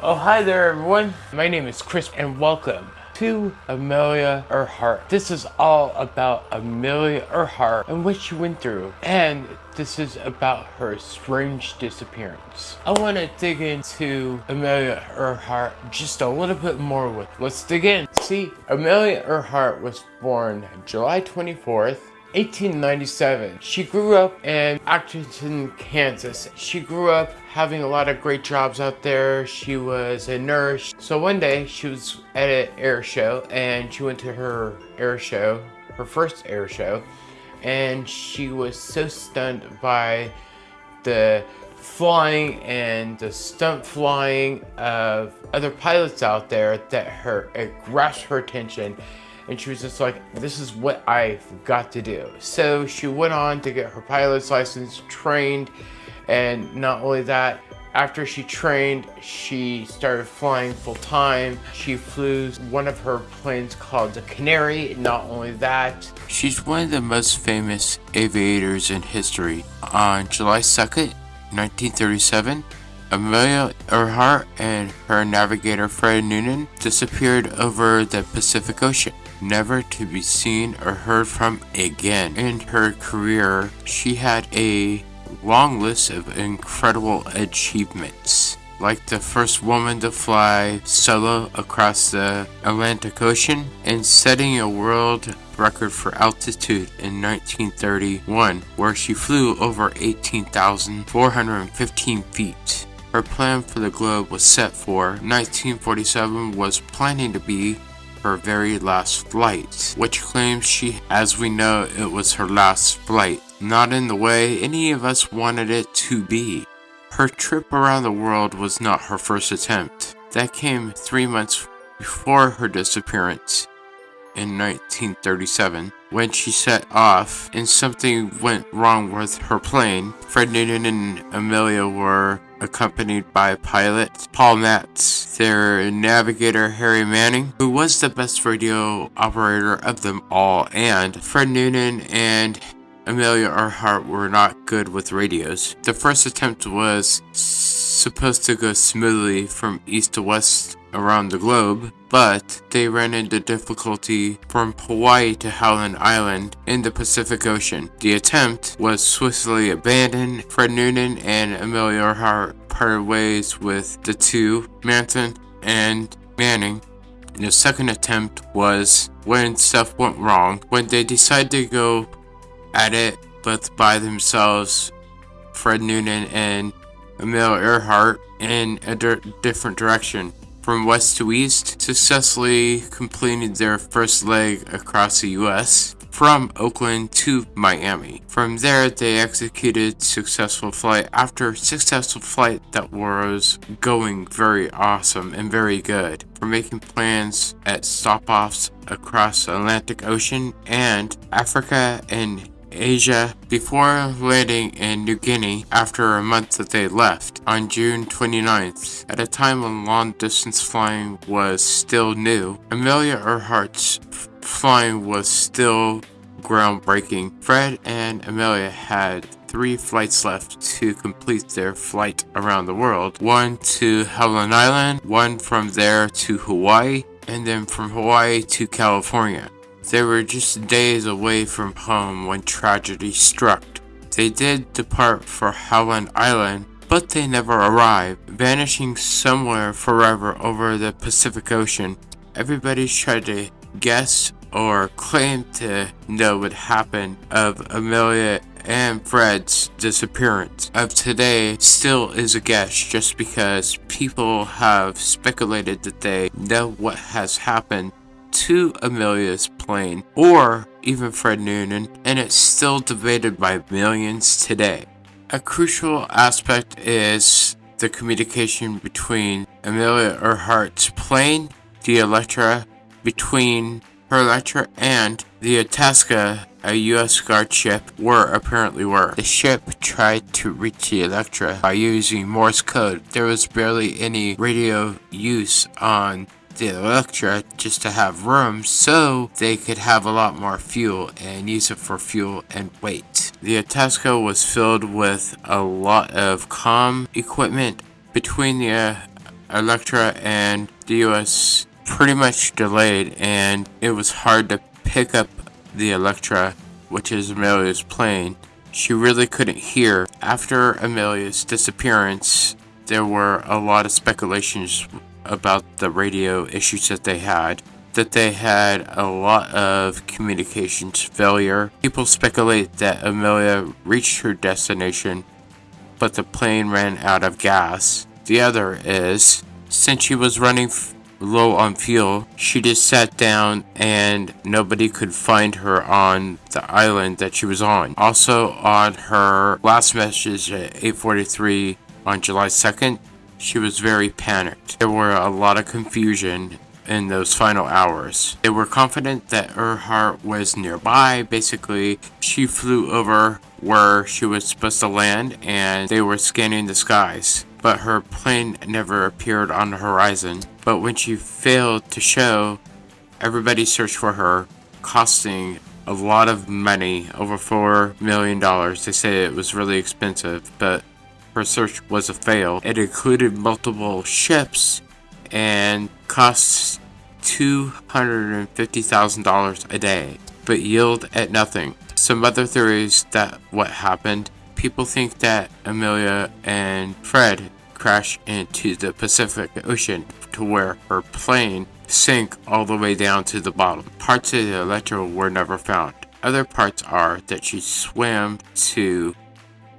Oh, hi there, everyone. My name is Chris, and welcome to Amelia Earhart. This is all about Amelia Earhart and what she went through, and this is about her strange disappearance. I want to dig into Amelia Earhart just a little bit more with. Let's dig in. See, Amelia Earhart was born July 24th, 1897. She grew up in Atchison, Kansas. She grew up having a lot of great jobs out there. She was a nurse. So one day she was at an air show and she went to her air show, her first air show, and she was so stunned by the flying and the stunt flying of other pilots out there that her it grasped her attention and she was just like, this is what I've got to do. So she went on to get her pilot's license, trained, and not only that, after she trained, she started flying full time. She flew one of her planes called the Canary. Not only that, she's one of the most famous aviators in history. On July 2nd, 1937, Amelia Earhart and her navigator Fred Noonan disappeared over the Pacific Ocean never to be seen or heard from again. In her career, she had a long list of incredible achievements like the first woman to fly solo across the Atlantic Ocean and setting a world record for altitude in 1931 where she flew over 18,415 feet. Her plan for the globe was set for 1947 was planning to be her very last flight, which claims she, as we know, it was her last flight, not in the way any of us wanted it to be. Her trip around the world was not her first attempt. That came three months before her disappearance in 1937 when she set off and something went wrong with her plane. Fred Noonan and Amelia were accompanied by pilot Paul Mantz, their navigator Harry Manning, who was the best radio operator of them all, and Fred Noonan and Amelia Earhart were not good with radios. The first attempt was supposed to go smoothly from east to west around the globe, but they ran into difficulty from Hawaii to Howland Island in the Pacific Ocean. The attempt was swiftly abandoned. Fred Noonan and Amelia Earhart parted ways with the two, Manson and Manning. the second attempt was when stuff went wrong, when they decided to go at it both by themselves, Fred Noonan and Amelia Earhart, in a different direction from west to east, successfully completed their first leg across the US from Oakland to Miami. From there, they executed successful flight after successful flight that was going very awesome and very good for making plans at stop-offs across Atlantic Ocean and Africa and Asia before landing in New Guinea after a month that they left on June 29th. At a time when long distance flying was still new, Amelia Earhart's flying was still groundbreaking. Fred and Amelia had three flights left to complete their flight around the world. One to Howland Island, one from there to Hawaii, and then from Hawaii to California. They were just days away from home when tragedy struck. They did depart for Howland Island, but they never arrived, vanishing somewhere forever over the Pacific Ocean. Everybody's tried to guess or claim to know what happened of Amelia and Fred's disappearance of today still is a guess just because people have speculated that they know what has happened to Amelia's plane or even Fred Noonan, and it's still debated by millions today. A crucial aspect is the communication between Amelia Earhart's plane, the Electra, between her Electra and the Itasca, a U.S. Guard ship, were apparently were. The ship tried to reach the Electra by using Morse code. There was barely any radio use on the Electra just to have room so they could have a lot more fuel and use it for fuel and weight. The Itasca was filled with a lot of comm equipment between the uh, Electra and the US pretty much delayed and it was hard to pick up the Electra, which is Amelia's plane. She really couldn't hear. After Amelia's disappearance, there were a lot of speculations about the radio issues that they had that they had a lot of communications failure. People speculate that Amelia reached her destination, but the plane ran out of gas. The other is, since she was running low on fuel, she just sat down and nobody could find her on the island that she was on. Also on her last message at 8.43 on July 2nd, she was very panicked. There were a lot of confusion in those final hours. They were confident that Earhart was nearby. Basically, she flew over where she was supposed to land and they were scanning the skies. But her plane never appeared on the horizon. But when she failed to show, everybody searched for her, costing a lot of money, over $4 million. They say it was really expensive, but her search was a fail. It included multiple ships and costs $250,000 a day, but yield at nothing. Some other theories that what happened, people think that Amelia and Fred crashed into the Pacific Ocean to where her plane sank all the way down to the bottom. Parts of the Electra were never found. Other parts are that she swam to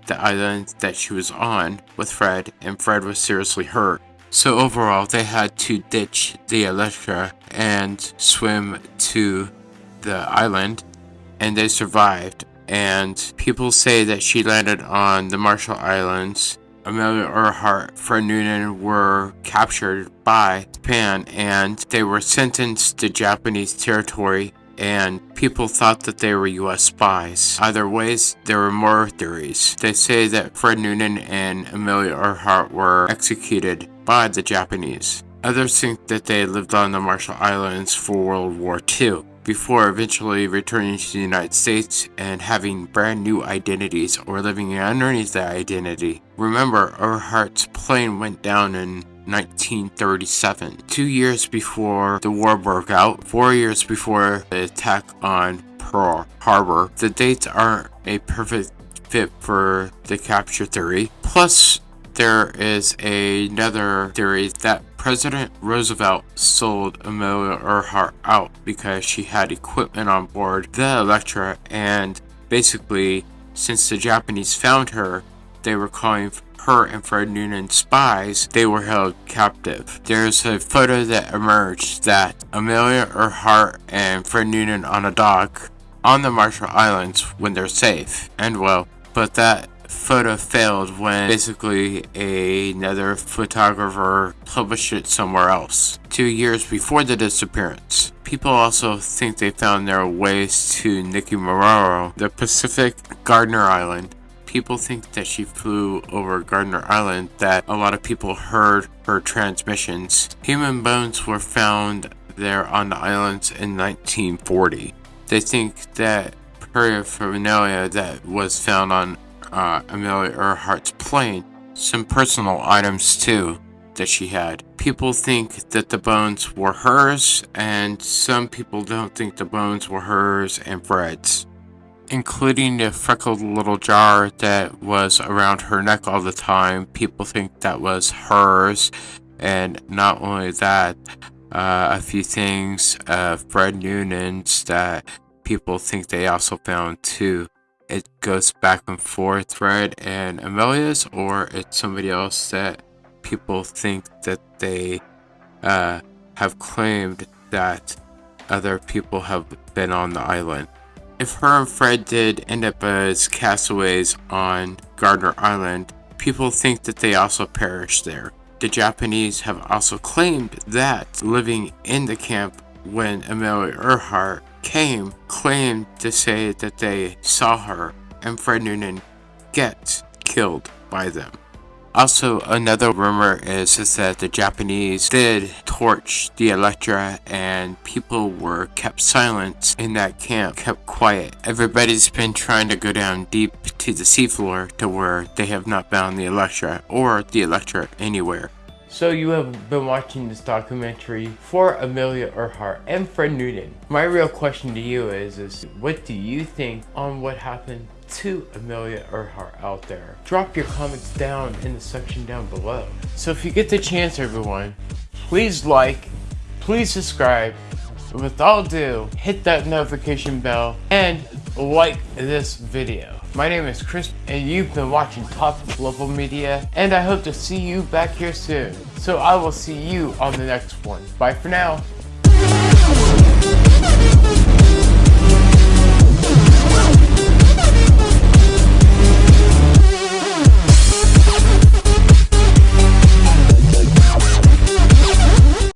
the island that she was on with Fred and Fred was seriously hurt so overall, they had to ditch the Electra and swim to the island, and they survived. And people say that she landed on the Marshall Islands. Amelia Earhart, Fred Noonan were captured by Japan and they were sentenced to Japanese territory and people thought that they were US spies. Either ways, there were more theories. They say that Fred Noonan and Amelia Earhart were executed by the Japanese. Others think that they lived on the Marshall Islands for World War II before eventually returning to the United States and having brand new identities or living underneath that identity. Remember, Earhart's plane went down in 1937, two years before the war broke out, four years before the attack on Pearl Harbor. The dates aren't a perfect fit for the capture theory. Plus, there is another theory that President Roosevelt sold Amelia Earhart out because she had equipment on board the Electra and basically since the Japanese found her, they were calling her and Fred Noonan spies, they were held captive. There's a photo that emerged that Amelia Earhart and Fred Noonan on a dock on the Marshall Islands when they're safe and well, but that photo failed when basically a, another photographer published it somewhere else two years before the disappearance. People also think they found their ways to Nikumaroro, the Pacific Gardner Island, people think that she flew over Gardner Island, that a lot of people heard her transmissions. Human bones were found there on the islands in 1940. They think that paraphernalia that was found on uh, Amelia Earhart's plane, some personal items too that she had. People think that the bones were hers, and some people don't think the bones were hers and Fred's including the freckled little jar that was around her neck all the time. People think that was hers. And not only that, uh, a few things, uh, Fred Noonan's that people think they also found too. It goes back and forth, Fred and Amelia's, or it's somebody else that people think that they uh, have claimed that other people have been on the island. If her and Fred did end up as castaways on Gardner Island, people think that they also perished there. The Japanese have also claimed that living in the camp when Amelia Earhart came, claimed to say that they saw her and Fred Noonan get killed by them. Also, another rumor is, is that the Japanese did torch the Electra and people were kept silent in that camp, kept quiet. Everybody's been trying to go down deep to the seafloor to where they have not found the Electra or the Electra anywhere. So you have been watching this documentary for Amelia Earhart and Fred Newton. My real question to you is, is what do you think on what happened to Amelia Earhart out there? Drop your comments down in the section down below. So if you get the chance everyone, please like, please subscribe, with all due, hit that notification bell and like this video. My name is Chris and you've been watching Top Level Media and I hope to see you back here soon. So I will see you on the next one. Bye for now.